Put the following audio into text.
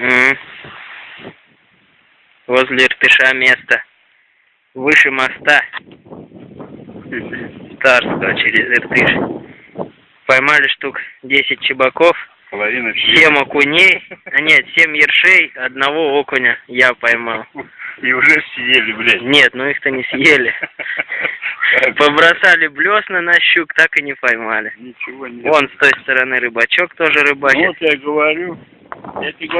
М. Возле Иртыша место. Выше моста. Старство через Иртыш. Поймали штук 10 чебаков, Половина 7 окуней, а нет, 7 ершей, одного окуня я поймал. И уже съели, блядь. Нет, ну их-то не съели. Побросали блесна на щук, так и не поймали. Ничего не Вон с той стороны рыбачок тоже рыбачит. Ну, вот я говорю. Я тебе говорю,